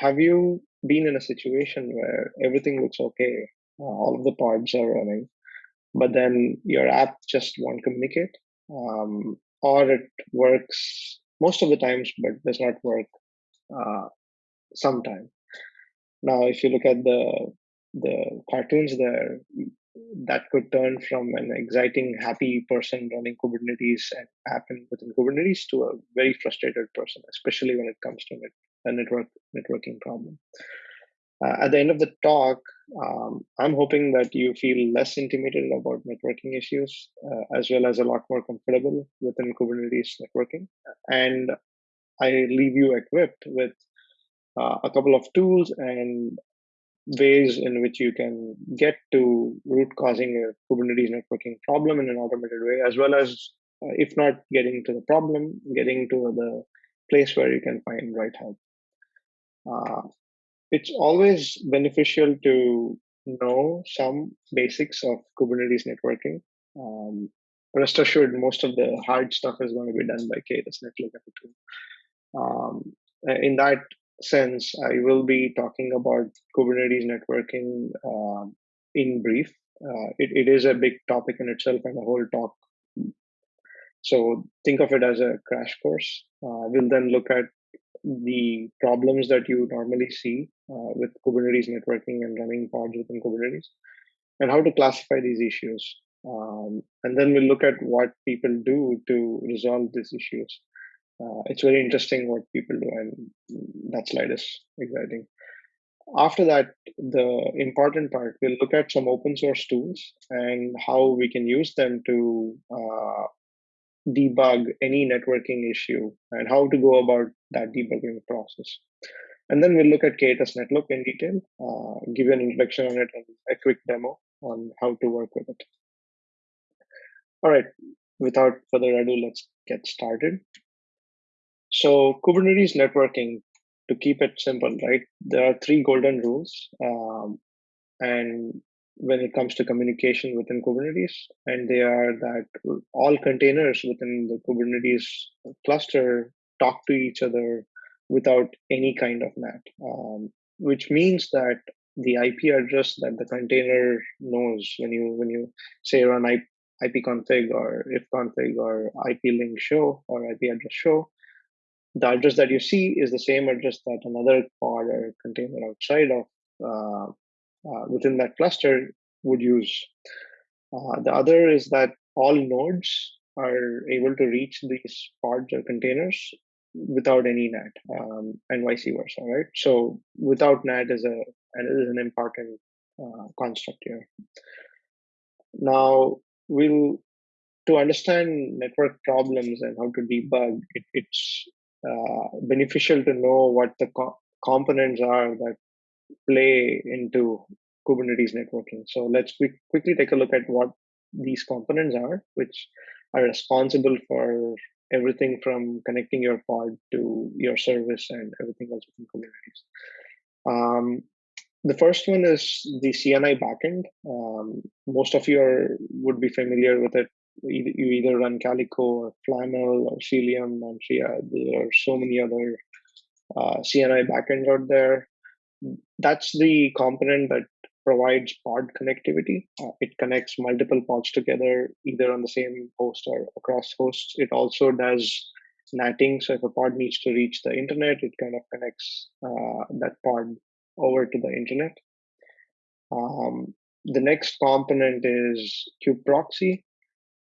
have you been in a situation where everything looks okay, uh, all of the pods are running, but then your app just won't communicate, um, or it works most of the times but does not work uh, sometime. Now, if you look at the the cartoons there, that could turn from an exciting, happy person running Kubernetes and app within Kubernetes to a very frustrated person, especially when it comes to a network networking problem. Uh, at the end of the talk, um, I'm hoping that you feel less intimidated about networking issues, uh, as well as a lot more comfortable within Kubernetes networking. And I leave you equipped with uh, a couple of tools and ways in which you can get to root causing a Kubernetes networking problem in an automated way, as well as, uh, if not getting to the problem, getting to the place where you can find right help. Uh, it's always beneficial to know some basics of Kubernetes networking. Um, rest assured, most of the hard stuff is going to be done by K8s Netlookup Um, in that sense, I will be talking about Kubernetes networking uh, in brief. Uh, it, it is a big topic in itself and a whole talk. So think of it as a crash course. Uh, we'll then look at the problems that you normally see uh, with Kubernetes networking and running pods within Kubernetes and how to classify these issues. Um, and then we'll look at what people do to resolve these issues uh, it's very interesting what people do, and that slide is exciting. After that, the important part, we'll look at some open source tools and how we can use them to uh, debug any networking issue and how to go about that debugging process. And then we'll look at K8s Netlook in detail, uh, give you an introduction on it and a quick demo on how to work with it. All right, without further ado, let's get started. So Kubernetes networking, to keep it simple, right? There are three golden rules, um, and when it comes to communication within Kubernetes, and they are that all containers within the Kubernetes cluster talk to each other without any kind of NAT, um, which means that the IP address that the container knows when you when you say run IP, ipconfig or ifconfig or IP link show or IP address show, the address that you see is the same address that another pod or container outside of uh, uh, within that cluster would use. Uh, the other is that all nodes are able to reach these pods or containers without any NAT, um, and vice versa, right? So without NAT is a is an important uh, construct here. Now we'll to understand network problems and how to debug it, it's uh, beneficial to know what the co- components are that play into Kubernetes networking. So let's quick, quickly take a look at what these components are, which are responsible for everything from connecting your pod to your service and everything else within Kubernetes. Um, the first one is the CNI backend. Um, most of you are, would be familiar with it you either run Calico or Flannel or Cilium and There are so many other uh, CNI backends out there. That's the component that provides pod connectivity. Uh, it connects multiple pods together, either on the same host or across hosts. It also does NATing. So if a pod needs to reach the internet, it kind of connects uh, that pod over to the internet. Um, the next component is kubeproxy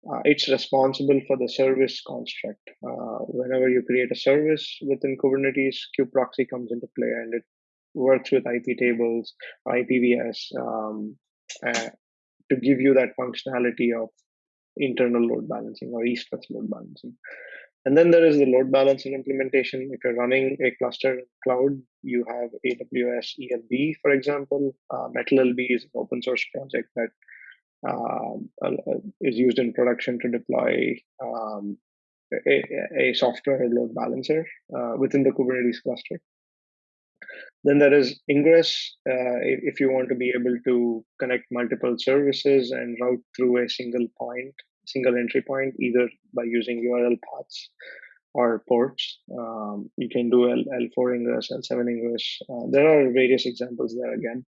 uh, it's responsible for the service construct. Uh, whenever you create a service within Kubernetes, kubeproxy comes into play and it works with IP tables, IPVS, um, uh, to give you that functionality of internal load balancing or east-west load balancing. And then there is the load balancing implementation. If you're running a cluster cloud, you have AWS ELB, for example. Uh, MetalLB is an open source project that um, is used in production to deploy um, a, a, software load balancer uh, within the Kubernetes cluster. Then there is Ingress, uh, if you want to be able to connect multiple services and route through a single point, single entry point, either by using URL paths or ports. Um, you can do L, L4 ingress, L7 ingress. Uh, there are various examples there again.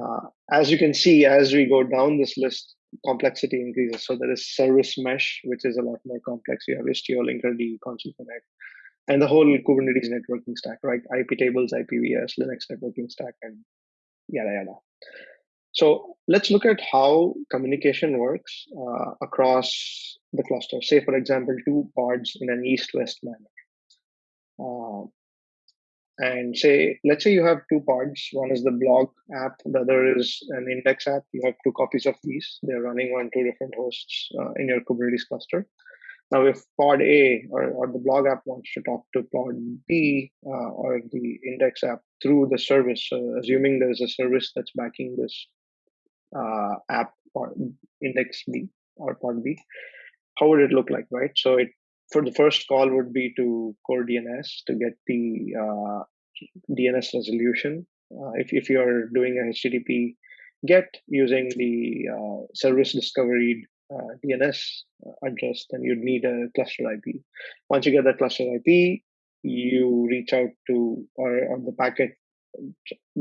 Uh, as you can see, as we go down this list, complexity increases. So there is service mesh, which is a lot more complex. You have Istio, Linkerd, Consul Connect, and the whole Kubernetes networking stack, right? IP tables, IPVS, Linux networking stack, and yada yada. So let's look at how communication works uh, across the cluster. Say, for example, two pods in an east-west manner. Uh, and say, let's say you have two pods. One is the blog app, the other is an index app. You have two copies of these. They're running on two different hosts uh, in your Kubernetes cluster. Now, if pod A or, or the blog app wants to talk to pod B uh, or the index app through the service, assuming there's a service that's backing this uh, app or index B or pod B, how would it look like, right? So it for the first call would be to core DNS to get the uh, DNS resolution. Uh, if, if you're doing a HTTP GET using the uh, service discovery uh, DNS address, then you'd need a cluster IP. Once you get that cluster IP, you reach out to, or, or the packet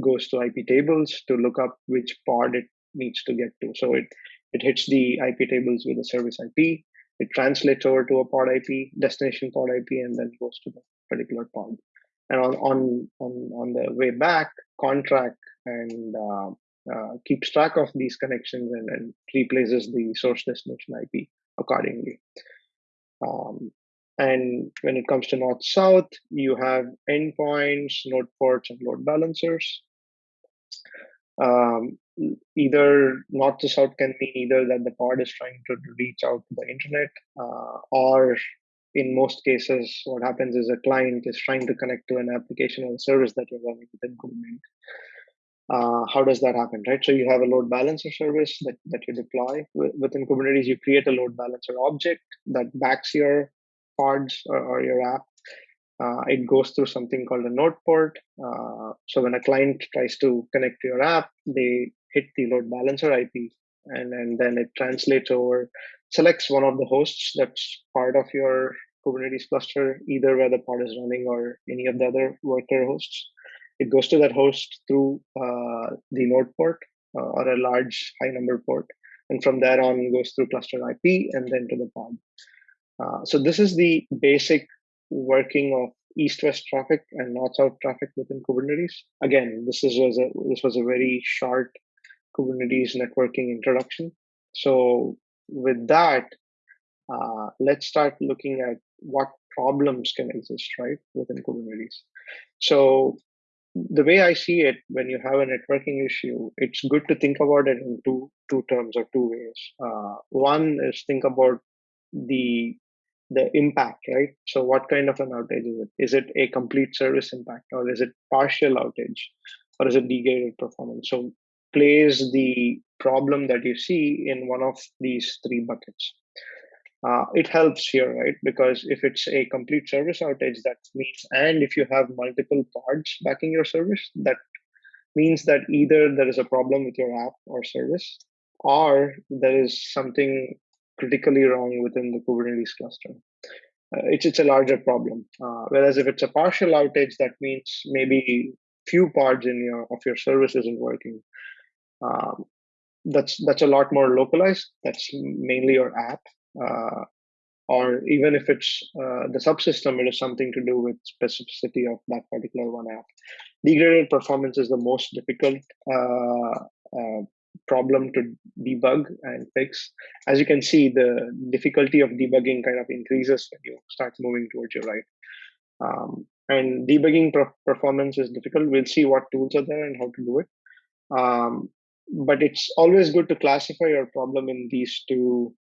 goes to IP tables to look up which pod it needs to get to. So it, it hits the IP tables with a service IP. It translates over to a pod IP, destination pod IP, and then goes to the particular pod. And on on on, on the way back, Conntrack and uh, uh, keeps track of these connections and, and replaces the source destination IP accordingly. Um, and when it comes to north south, you have endpoints, node ports, and load balancers. Um, either north to south can mean either that the pod is trying to reach out to the internet, uh, or in most cases, what happens is a client is trying to connect to an application or service that you're running within Kubernetes. Uh, how does that happen, right? So you have a load balancer service that, that you deploy within Kubernetes. You create a load balancer object that backs your pods or, or your app uh, it goes through something called a node port. Uh, so when a client tries to connect to your app, they hit the load balancer IP, and, and then it translates over, selects one of the hosts that's part of your Kubernetes cluster, either where the pod is running or any of the other worker hosts. It goes to that host through uh, the node port uh, or a large high number port, and from there on goes through cluster IP and then to the pod. Uh, so this is the basic working of east-west traffic and north-south traffic within Kubernetes. Again, this is was a this was a very short Kubernetes networking introduction. So with that, uh, let's start looking at what problems can exist right within Kubernetes. So the way I see it, when you have a networking issue, it's good to think about it in two two terms or two ways. Uh, one is think about the the impact, right? So, what kind of an outage is it? Is it a complete service impact, or is it partial outage, or is it degraded performance? So, place the problem that you see in one of these three buckets. Uh, it helps here, right? Because if it's a complete service outage, that means, and if you have multiple pods backing your service, that means that either there is a problem with your app or service, or there is something critically wrong within the Kubernetes cluster. Uh, it's it's a larger problem. Uh, whereas if it's a partial outage, that means maybe few pods in your of your service isn't working. Um, that's that's a lot more localized. That's mainly your app, uh, or even if it's uh, the subsystem, it is something to do with specificity of that particular one app. Degraded performance is the most difficult uh, uh, problem to debug and fix. As you can see, the difficulty of debugging kind of increases when you start moving towards your right. Um, and debugging performance is difficult. We'll see what tools are there and how to do it. Um, but it's always good to classify your problem in these two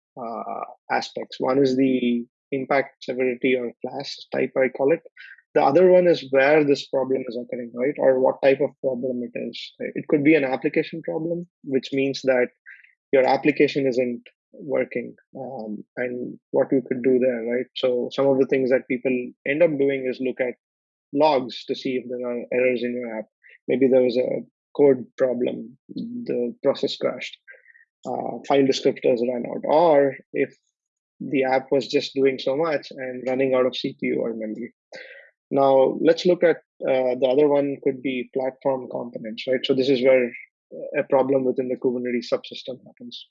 aspects. One is the impact severity or class type, I call it, the other one is where this problem is occurring, right? Or what type of problem it is. It could be an application problem, which means that your application isn't working um, and what you could do there, right? So some of the things that people end up doing is look at logs to see if there are errors in your app. Maybe there was a code problem, the process crashed, uh, file descriptors ran out, or if the app was just doing so much and running out of CPU or memory. Now let's look at uh, the other one could be platform components, right? So this is where a problem within the Kubernetes subsystem happens.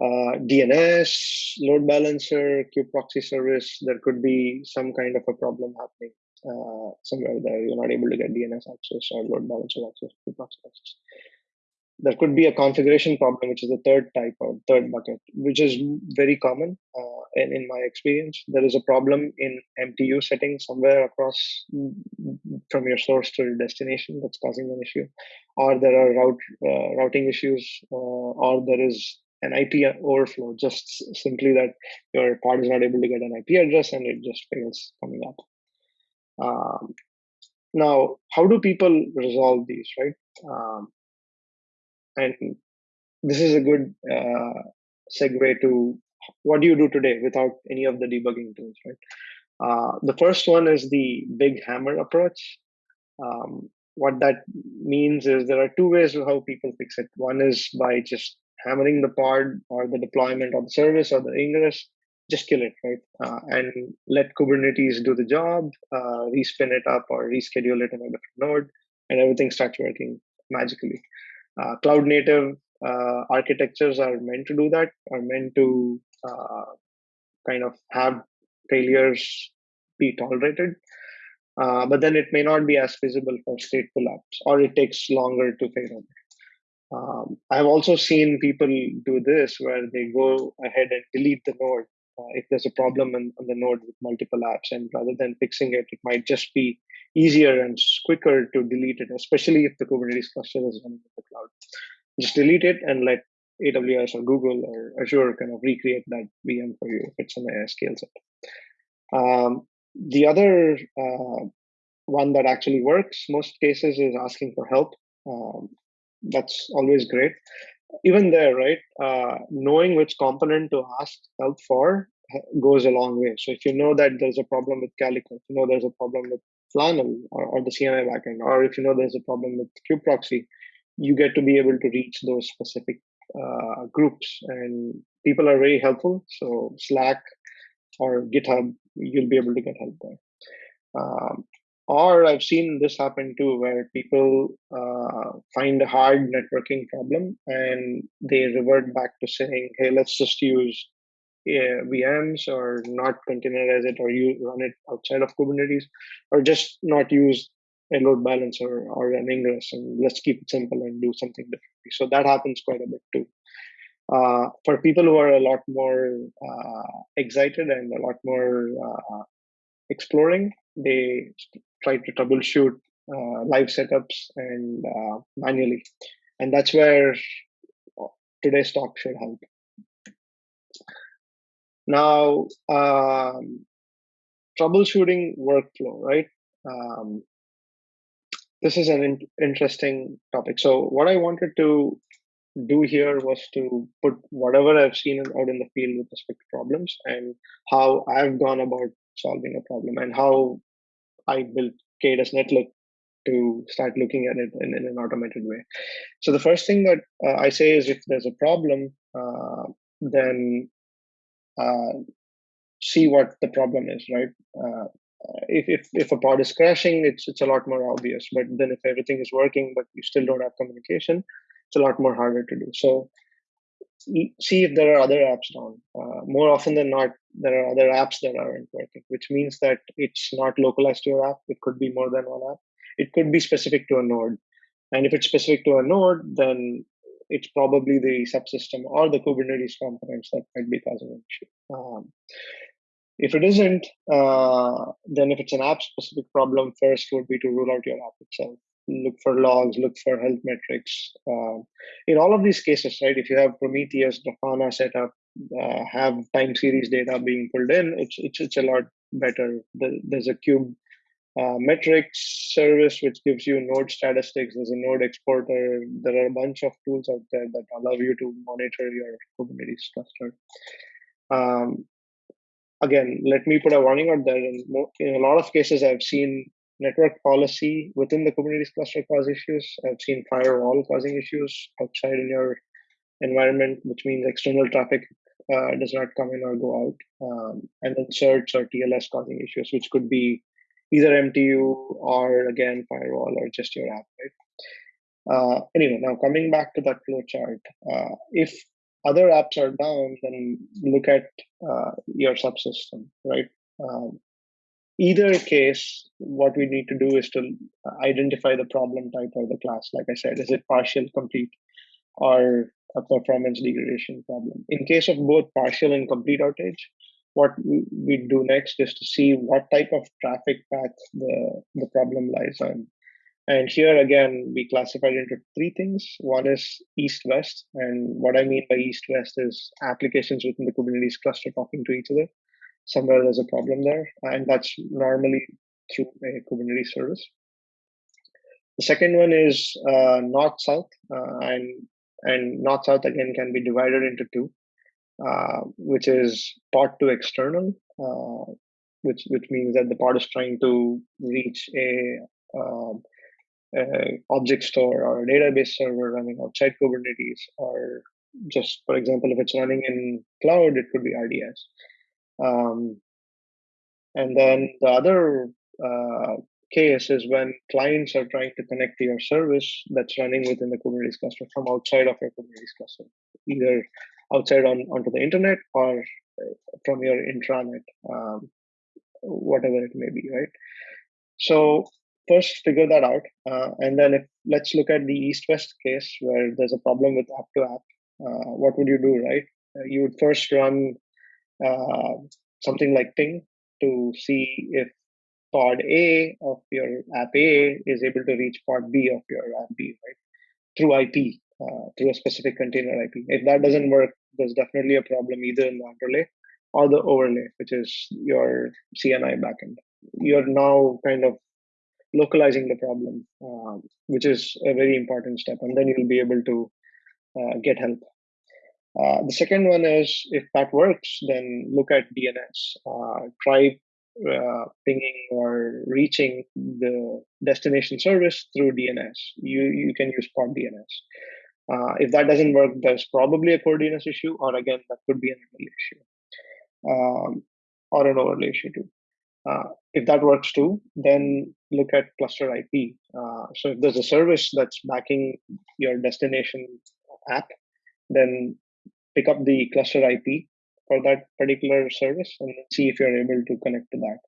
Uh, DNS, load balancer, kube proxy service, there could be some kind of a problem happening uh, somewhere there. You're not able to get DNS access or load balancer access, proxy access there could be a configuration problem, which is the third type or third bucket, which is very common uh, in, in my experience. There is a problem in MTU settings somewhere across from your source to your destination that's causing an issue, or there are route uh, routing issues, uh, or there is an IP overflow, just simply that your pod is not able to get an IP address and it just fails coming up. Um, now, how do people resolve these, right? Um, and this is a good uh, segue to what do you do today without any of the debugging tools, right? Uh, the first one is the big hammer approach. Um, what that means is there are two ways of how people fix it. One is by just hammering the pod or the deployment of the service or the ingress, just kill it, right? Uh, and let Kubernetes do the job, uh, respin it up or reschedule it in a different node, and everything starts working magically. Uh, cloud native uh, architectures are meant to do that, are meant to uh, kind of have failures be tolerated. Uh, but then it may not be as feasible for stateful apps, or it takes longer to fail. Um, I've also seen people do this where they go ahead and delete the node uh, if there's a problem on, on, the node with multiple apps, and rather than fixing it, it might just be easier and quicker to delete it, especially if the Kubernetes cluster is running in the cloud. Just delete it and let AWS or Google or Azure kind of recreate that VM for you if it's an scale set. Um, the other uh, one that actually works most cases is asking for help. Um, that's always great. Even there, right? Uh, knowing which component to ask help for goes a long way. So if you know that there's a problem with Calico, you know there's a problem with Flannel or, or the CNI backend, or if you know there's a problem with kubeproxy, you get to be able to reach those specific uh, groups. And people are very helpful. So Slack or GitHub, you'll be able to get help there. Um, or I've seen this happen too, where people uh, find a hard networking problem and they revert back to saying, "Hey, let's just use VMs or not containerize it or you run it outside of Kubernetes or just not use a load balancer or an ingress and let's keep it simple and do something differently. So that happens quite a bit too. Uh, for people who are a lot more uh, excited and a lot more uh, exploring, they try to troubleshoot uh, live setups and uh, manually. And that's where today's talk should help. Now, um, troubleshooting workflow, right? Um, this is an in- interesting topic. So, what I wanted to do here was to put whatever I've seen out in the field with respect to problems and how I've gone about solving a problem and how I built K8s Netlook to start looking at it in, in, an automated way. So the first thing that uh, I say is if there's a problem, uh, then uh, see what the problem is, right? Uh, if, if if a pod is crashing, it's it's a lot more obvious. But then if everything is working, but you still don't have communication, it's a lot more harder to do. So see if there are other apps down. Uh, more often than not, there are other apps that aren't working, which means that it's not localized to your app. It could be more than one app. It could be specific to a node. And if it's specific to a node, then it's probably the subsystem or the Kubernetes components that might be causing an issue. Um, if it isn't, uh, then if it's an app specific problem, first would be to rule out your app itself. Look for logs, look for health metrics. Uh, in all of these cases, right, if you have Prometheus, Grafana set up, uh, have time series data being pulled in, it's, it's, it's a lot better. There's a cube uh, metrics service which gives you node statistics there's a node exporter there are a bunch of tools out there that allow you to monitor your kubernetes cluster um, again let me put a warning out there in, in a lot of cases i've seen network policy within the kubernetes cluster cause issues i've seen firewall causing issues outside in your environment which means external traffic uh, does not come in or go out, um, and then certs or TLS causing issues, which could be either MTU or again firewall or just your app, right? Uh, anyway, now coming back to that flow chart, uh, if other apps are down, then look at uh, your subsystem, right? Um, either case, what we need to do is to identify the problem type or the class. Like I said, is it partial, complete, or a performance degradation problem? In case of both partial and complete outage, what we do next is to see what type of traffic path the, the problem lies on. And here again, we classified into three things. One is east-west, and what I mean by east-west is applications within the Kubernetes cluster talking to each other somewhere there's a problem there, and that's normally through a Kubernetes service. The second one is uh, north south, uh, and and north south again can be divided into two, uh, which is pod to external, uh, which which means that the pod is trying to reach a, um, object store or a database server running outside Kubernetes, or just for example, if it's running in cloud, it could be RDS. Um, and then the other uh, case is when clients are trying to connect to your service that's running within the Kubernetes cluster from outside of your Kubernetes cluster, either outside on onto the internet or uh, from your intranet, um, whatever it may be, right? So first figure that out, uh, and then if let's look at the east-west case where there's a problem with app to app. Uh, what would you do, right? Uh, you would first run uh, something like Ping to see if pod A of your app A is able to reach pod B of your app B, right? Through IP, uh, through a specific container IP. If that doesn't work, there's definitely a problem either in the underlay or the overlay, which is your CNI backend. You're now kind of localizing the problem, um, which is a very important step, and then you'll be able to uh, get help uh, the second one is if that works, then look at DNS. Uh, try uh, pinging or reaching the destination service through DNS. You you can use pod DNS. Uh, if that doesn't work, there's probably a core DNS issue, or again, that could be an overlay issue, um, or an overlay issue too. Uh, if that works too, then look at cluster IP. Uh, so if there's a service that's backing your destination app, then pick up the cluster IP for that particular service and see if you're able to connect to that.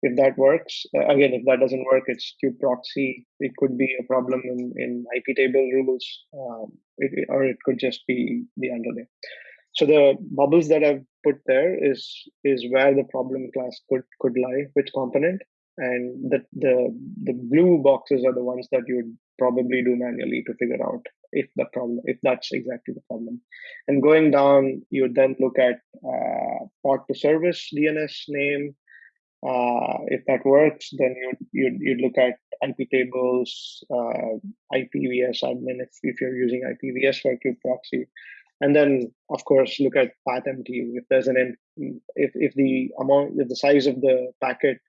If that works, uh, again, if that doesn't work, it's kubeproxy. It could be a problem in, in IP table rules, um, it, or it could just be the underlay. So the bubbles that I've put there is is where the problem class could could lie, which component, and the the the blue boxes are the ones that you would probably do manually to figure out if the problem if that's exactly the problem. And going down you would then look at uh, pod to service dns name. Uh, if that works then you'd, you'd, you'd look at ip tables uh, ipvs admin if, if you're using ipvs for kube proxy. And then of course look at path mtu if there's an if, if the amount if the size of the packet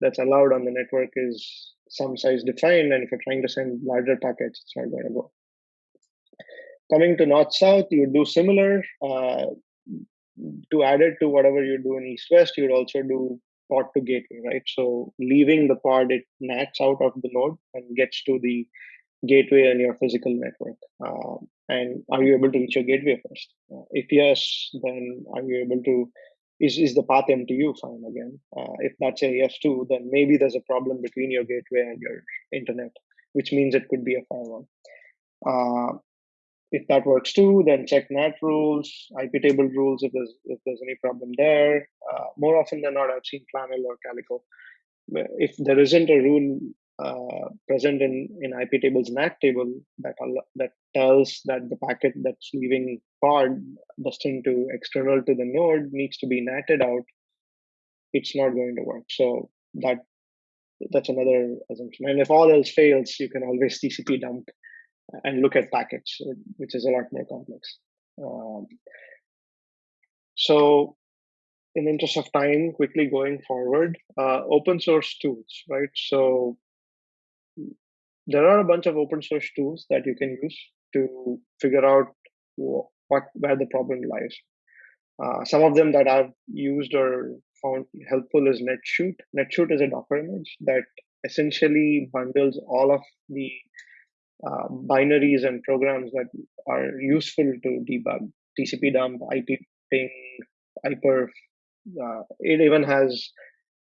that's allowed on the network is some size defined and if you're trying to send larger packets it's not going to go coming to north south, you would do similar. Uh, to add it to whatever you do in east west, you would also do pod to gateway, right? So leaving the pod, it nats out of the node and gets to the gateway on your physical network. Um, and are you able to reach your gateway first? Uh, if yes, then are you able to? Is, is the path MTU fine again? Uh, if that's a yes too, then maybe there's a problem between your gateway and your internet, which means it could be a firewall. Uh, if that works too, then check NAT rules, IP table rules if there's if there's any problem there. Uh, more often than not, I've seen Flannel or Calico. If there isn't a rule uh, present in in IP table's NAT table that that tells that the packet that's leaving pod destined to external to the node needs to be natted out, it's not going to work. So that that's another assumption. And if all else fails, you can always TCP dump and look at packets, which is a lot more complex. Um, so, in the interest of time, quickly going forward, uh, open source tools, right? So, there are a bunch of open source tools that you can use to figure out what where the problem lies. Uh, some of them that I've used or found helpful is NetShoot. NetShoot is a Docker image that essentially bundles all of the uh, binaries and programs that are useful to debug. TCP dump, IP ping, iperf. Uh, it even has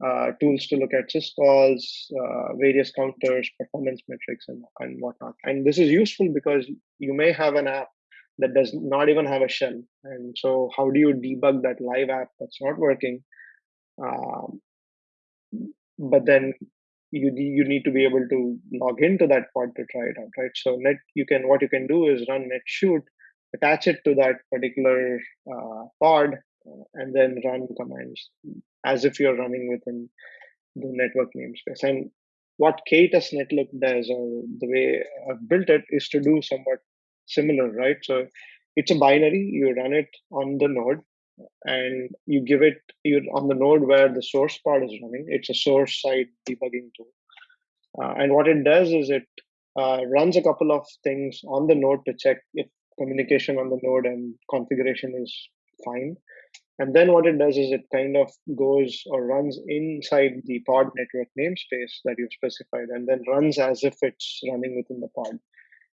uh, tools to look at syscalls, uh, various counters, performance metrics, and, and whatnot. And this is useful because you may have an app that does not even have a shell. And so, how do you debug that live app that's not working? Um, but then you you need to be able to log into that pod to try it out, right? So net you can what you can do is run netshoot, attach it to that particular uh, pod, uh, and then run commands as if you're running within the network namespace. And what K8s Netlook does, or the way I've built it, is to do somewhat similar, right? So it's a binary. You run it on the node, and you give it You're on the node where the source part is running. It's a source side debugging tool, uh, and what it does is it uh, runs a couple of things on the node to check if communication on the node and configuration is fine. And then what it does is it kind of goes or runs inside the pod network namespace that you've specified and then runs as if it's running within the pod.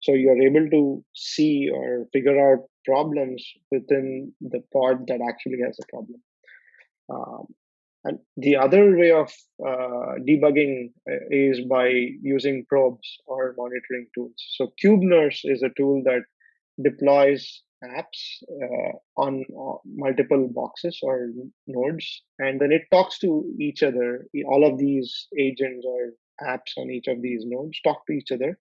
So you're able to see or figure out problems within the pod that actually has a problem. Um, and the other way of uh, debugging uh, is by using probes or monitoring tools. So KubeNurse is a tool that deploys apps uh, on uh, multiple boxes or nodes, and then it talks to each other. All of these agents or apps on each of these nodes talk to each other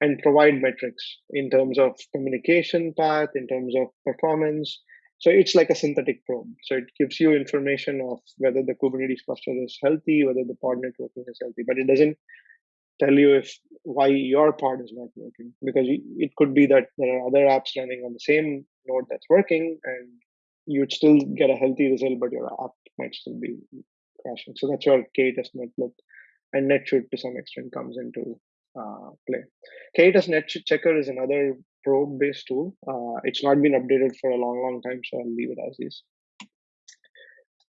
and provide metrics in terms of communication path, in terms of performance. So it's like a synthetic probe. So it gives you information of whether the Kubernetes cluster is healthy, whether the pod networking is healthy, but it doesn't tell you if why your part is not working because it could be that there are other apps running on the same node that's working and you'd still get a healthy result, but your app might still be crashing. So that's where K8s Netlook and NetShoot to some extent comes into uh, play. K8s Net Checker is another probe-based tool. Uh, it's not been updated for a long, long time, so I'll leave it as is.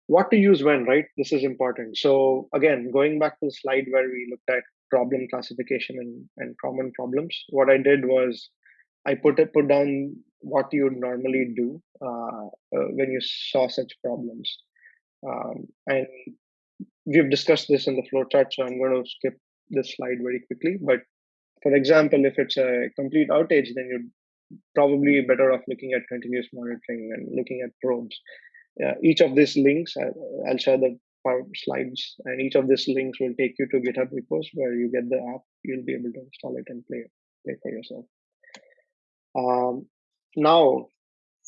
What to use when, right? This is important. So again, going back to the slide where we looked at problem classification and, and common problems, what I did was I put it, put down what you would normally do uh, uh, when you saw such problems. Um, and we've discussed this in the flowchart, so I'm going to skip this slide very quickly. But for example, if it's a complete outage, then you're probably better off looking at continuous monitoring and looking at probes. Uh, each of these links, I'll, I'll share the slides, and each of these links will take you to GitHub repos where you get the app. You'll be able to install it and play play for yourself. Um, now,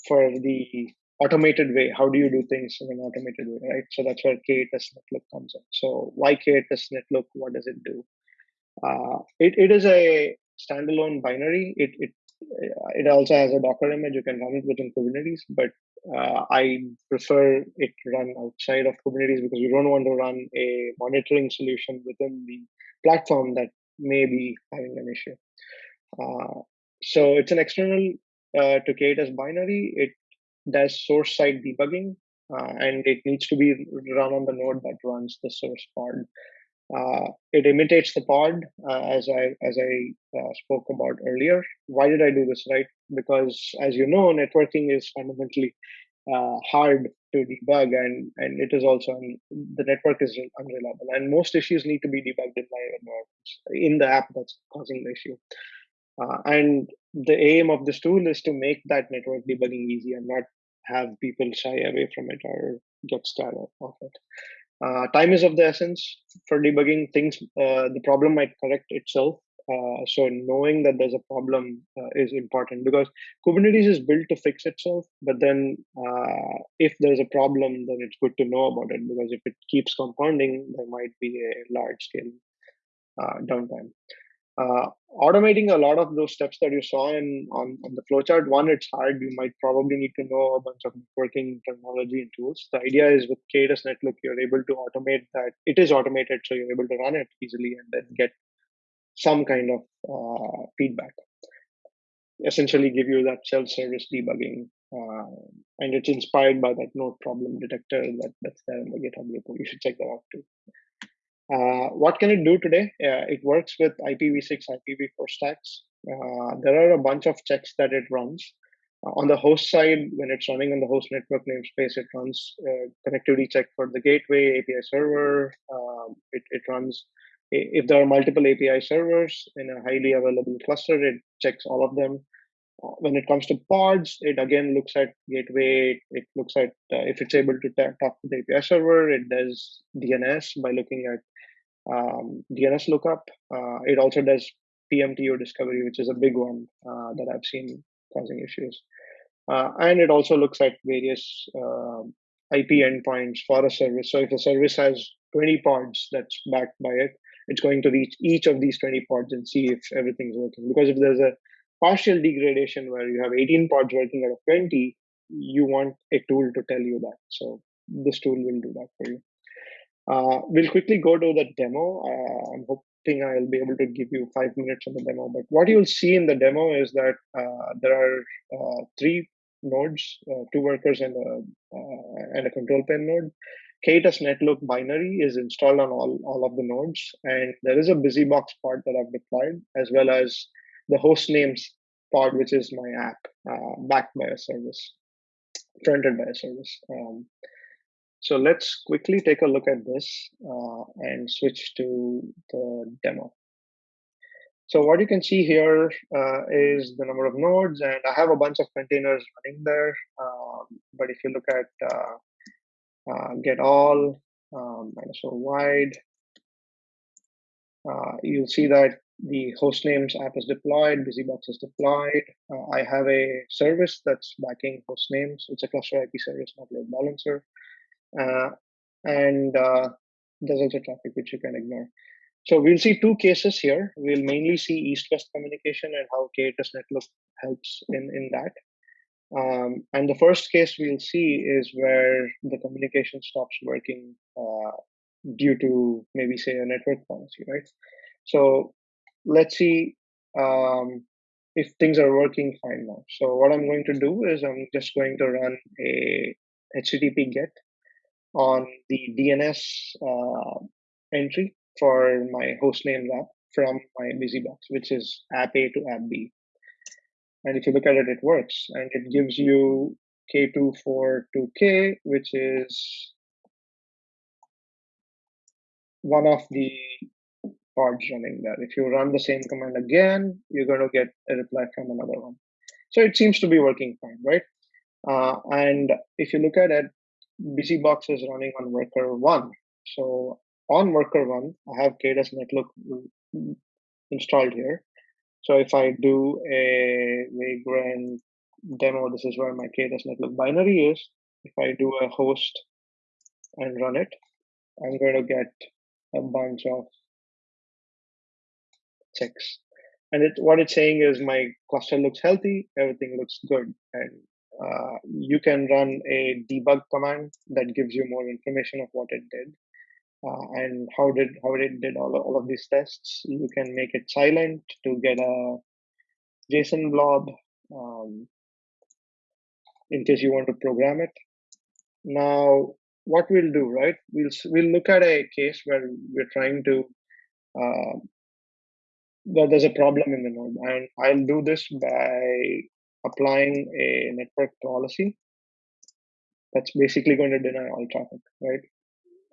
for the automated way, how do you do things in an automated way, right? So that's where K8s Netlook comes in. So why K8s Netlook? What does it do? Uh, it, it is a standalone binary. It, it it also has a Docker image. You can run it within Kubernetes, but uh, I prefer it run outside of Kubernetes because you don't want to run a monitoring solution within the platform that may be having an issue. Uh, so it's an external uh, to K8s binary. It does source side debugging, uh, and it needs to be run on the node that runs the source pod. Uh, it imitates the pod uh, as I as I uh, spoke about earlier. Why did I do this? Right, because as you know, networking is fundamentally uh, hard to debug, and and it is also un, the network is unreliable, and most issues need to be debugged in live environments in the app that's causing the issue. Uh, and the aim of this tool is to make that network debugging easy and not have people shy away from it or get scared of it. Uh, time is of the essence for debugging things. Uh, the problem might correct itself. Uh, so knowing that there's a problem uh, is important because Kubernetes is built to fix itself. But then, uh, if there's a problem, then it's good to know about it because if it keeps compounding, there might be a large scale uh, downtime automating a lot of those steps that you saw in on, on the flowchart one it's hard you might probably need to know a bunch of networking technology and tools the idea is with K8s Netlook you're able to automate that it is automated so you're able to run it easily and then get some kind of uh, feedback essentially give you that self-service debugging Uh, and it's inspired by that node problem detector that, that's there in the GitHub repo. You should check that out too. Uh, what can it do today? It works with IPv6, IPv4 stacks. Uh, there are a bunch of checks that it runs. Uh, on the host side, when it's running on the host network namespace, it runs connectivity check for the gateway, API server. Um, it, it runs, if there are multiple API servers in a highly available cluster, it checks all of them. When it comes to pods, it again looks at gateway. It looks at uh, if it's able to talk to the API server. It does DNS by looking at um, DNS lookup. Uh, it also does PMTU discovery, which is a big one uh, that I've seen causing issues. Uh, and it also looks at various uh, IP endpoints for a service. So if a service has 20 pods that's backed by it, it's going to reach each of these 20 pods and see if everything's working. Because if there's a partial degradation where you have 18 pods working out of 20, you want a tool to tell you that. So this tool will do that for you. Uh, we'll quickly go to the demo. Uh, I'm hoping I'll be able to give you five minutes on the demo. But what you'll see in the demo is that uh, there are uh, three nodes, uh, two workers and a, uh, and a control plane node. K8s Netlook binary is installed on all, all of the nodes. And there is a BusyBox pod that I've deployed, as well as the host names pod, which is my app backed by a service, fronted by a service. Um, so let's quickly take a look at this uh, and switch to the demo. So what you can see here uh, is the number of nodes, and I have a bunch of containers running there. Um, but if you look at uh, uh get all um, minus o wide, uh, you'll see that the host names app is deployed, BusyBox is deployed. Uh, I have a service that's backing host names. It's a cluster IP service, not load balancer. Uh, and uh, there's also traffic which you can ignore. So we'll see two cases here. We'll mainly see east-west communication and how K8s Netlook helps in, in that. Um, and the first case we'll see is where the communication stops working uh, due to maybe say a network policy, right? So let's see um, if things are working fine now. So what I'm going to do is I'm just going to run a HTTP GET on the DNS uh, entry for my hostname app from my BusyBox, which is app A to app B. And if you look at it, it works. And it gives you K242K, which is one of the pods running there. If you run the same command again, you're going to get a reply from another one. So it seems to be working fine, right? Uh, and if you look at it, BusyBox is running on worker one. So on worker one, I have K8s Netlook installed here. So if I do a Vagrant demo, this is where my K8s Netlook binary is. If I do a host and run it, I'm going to get a bunch of checks. And it, what it's saying is my cluster looks healthy, everything looks good, and uh, you can run a debug command that gives you more information of what it did uh, and how did how it did all of, all of these tests. You can make it silent to get a JSON blob um, in case you want to program it. Now, what we'll do, right? We'll we'll look at a case where we're trying to uh, there's a problem in the node, and I'll do this by applying a network policy that's basically going to deny all traffic, right?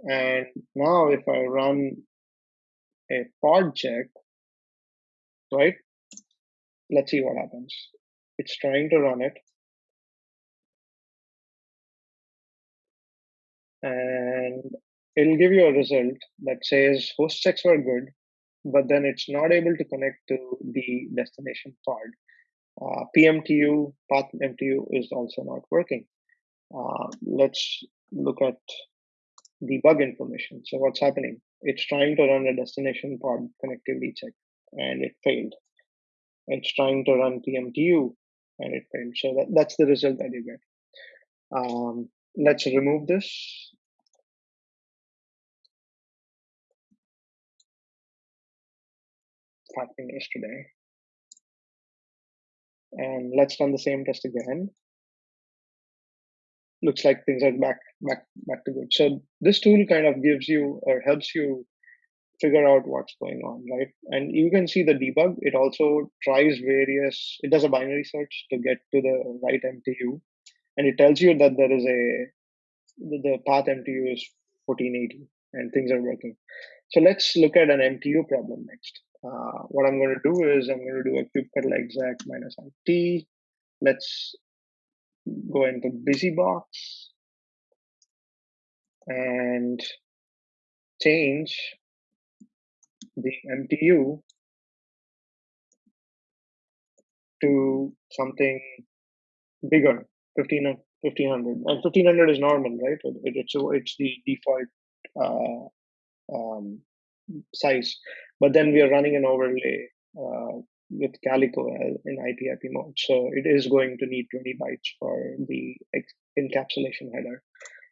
And now if I run a pod check, right? Let's see what happens. It's trying to run it. And it'll give you a result that says host checks were good, but then it's not able to connect to the destination pod uh, PMTU, path MTU is also not working. Uh, let's look at the bug information. So what's happening? It's trying to run a destination pod connectivity check and it failed. It's trying to run PMTU and it failed. So that, that's the result that you get. Um, let's remove this. Happening yesterday. And let's run the same test again. looks like things are back back back to good. So this tool kind of gives you or helps you figure out what's going on, right? And you can see the debug. It also tries various. It does a binary search to get to the right MTU, and it tells you that there is a the path MTU is 1480 and things are working. So let's look at an MTU problem next. Uh, what I'm going to do is I'm going to do a kubectl exec minus it. Let's go into BusyBox and change the MTU to something bigger, 1500. 1500 and 1500 is normal right it, it's it's the default uh, um, size but then we are running an overlay uh, with Calico in IP-IP mode. So it is going to need 20 bytes for the encapsulation header.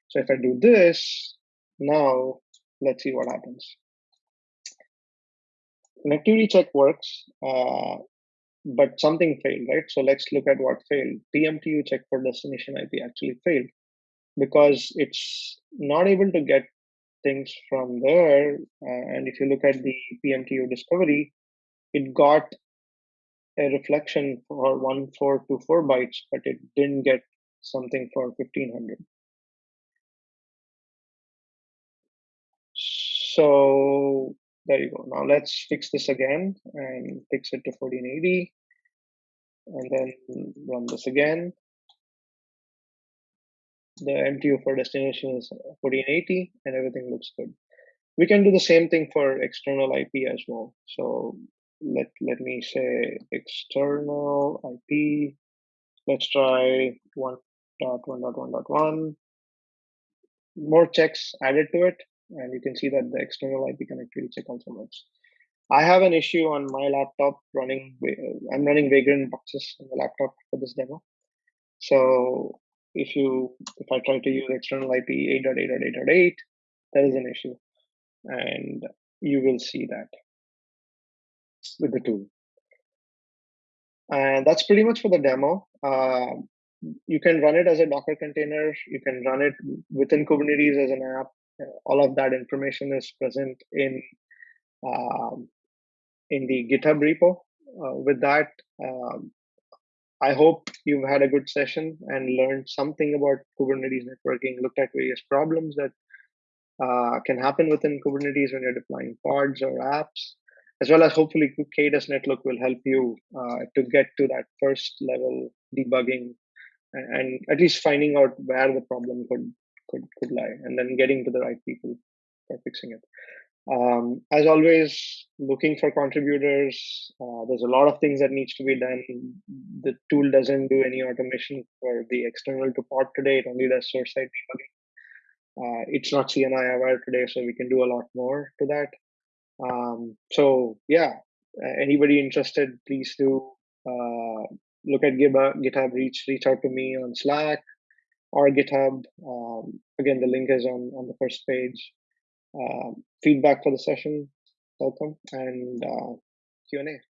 So if I do this, now let's see what happens. Connectivity check works, uh, but something failed, right? So let's look at what failed. PMTU check for destination IP actually failed because it's not able to get things from there. Uh, and if you look at the PMTU discovery, it got a reflection for 1424 bytes, but it didn't get something for 1500. So there you go. Now let's fix this again and fix it to 1480 and then run this again. The MTU for destination is 1480 and everything looks good. We can do the same thing for external IP as well. So let let me say external IP. Let's try one dot one dot one dot one. More checks added to it, and you can see that the external IP connectivity check also works. I have an issue on my laptop running. I'm running Vagrant boxes on the laptop for this demo. So if you if I try to use external IP 8.8.8.8, there is an issue, and you will see that with the tool. And that's pretty much for the demo. Uh, you can run it as a Docker container. You can run it within Kubernetes as an app. All of that information is present in um, in the GitHub repo. Uh, with that, um, I hope you've had a good session and learned something about Kubernetes networking. Looked at various problems that uh, can happen within Kubernetes when you're deploying pods or apps as well as hopefully K8s Netlook will help you uh, to get to that first level debugging and, and, at least finding out where the problem could, could, could lie and then getting to the right people for fixing it. Um, as always, looking for contributors. Uh, there's a lot of things that needs to be done. The tool doesn't do any automation for the external to pod today. It only does source side debugging. Uh, it's not CNI aware today, so we can do a lot more to that. Um, so yeah, anybody interested, please do uh, look at GitHub, GitHub. Reach reach out to me on Slack or GitHub. Um, again, the link is on on the first page. Uh, feedback for the session, welcome, and uh, Q and A.